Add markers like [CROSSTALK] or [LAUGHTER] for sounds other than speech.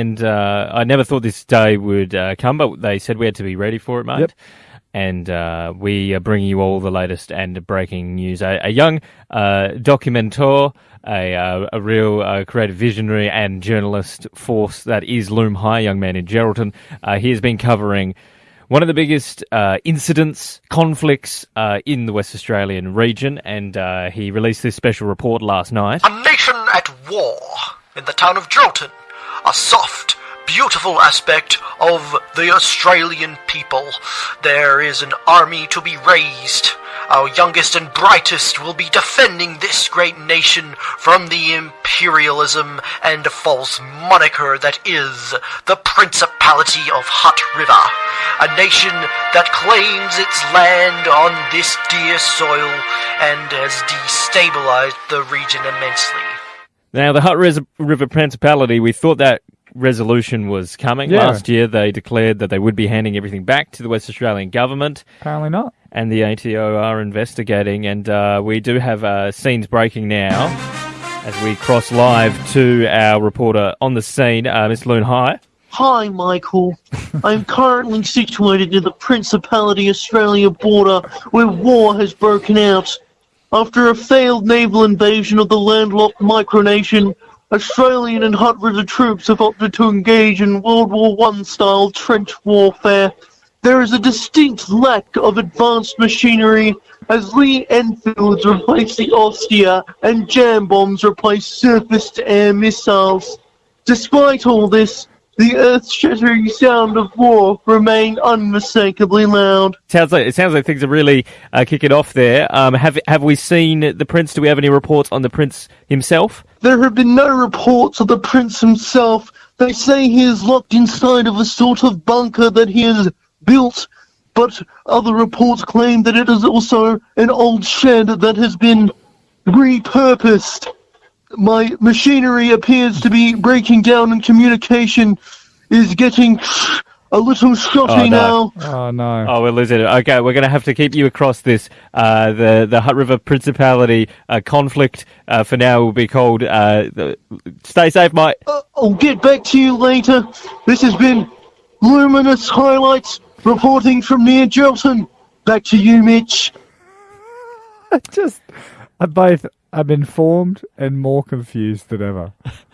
And uh, I never thought this day would uh, come, but they said we had to be ready for it, mate. Yep. And uh, we are bringing you all the latest and breaking news. A, a young uh, documentor, a, uh, a real uh, creative visionary and journalist force that is Loom High, young man in Geraldton. Uh, he has been covering one of the biggest uh, incidents, conflicts uh, in the West Australian region, and uh, he released this special report last night. A nation at war in the town of Drolton. A soft, beautiful aspect of the Australian people. There is an army to be raised. Our youngest and brightest will be defending this great nation from the imperialism and false moniker that is the Principality of Hutt River. A nation that claims its land on this dear soil and has destabilized the region immensely. Now, the Hutt Res- River Principality, we thought that resolution was coming. Yeah. Last year, they declared that they would be handing everything back to the West Australian government, Apparently not. and the ATO are investigating. And uh, we do have uh, scenes breaking now as we cross live to our reporter on the scene, uh, Miss Loon High. Hi, Michael. [LAUGHS] I'm currently situated near the Principality Australia border where war has broken out. After a failed naval invasion of the landlocked micronation, Australian and Hutt River troops have opted to engage in World War I style trench warfare. There is a distinct lack of advanced machinery as Lee Enfields replace the Austeyr and jam bombs replace surface to air missiles. Despite all this, the earth-shattering sound of war remained unmistakably loud. Sounds like it sounds like things are really uh, kicking off there. Um, have have we seen the prince? Do we have any reports on the prince himself? There have been no reports of the prince himself. They say he is locked inside of a sort of bunker that he has built, but other reports claim that it is also an old shed that has been repurposed. My machinery appears to be breaking down and communication is getting a little shotty Oh, no. now. Oh no. Oh, we're losing it. Okay, we're going to have to keep you across this. Uh, the the Hutt River Principality uh, conflict uh, for now will be called. Uh, the, stay safe, mate. Uh, I'll get back to you later. This has been Luminous Highlights reporting from near Gelton. Back to you, Mitch. [LAUGHS] Just, I both am informed and more confused than ever. [LAUGHS]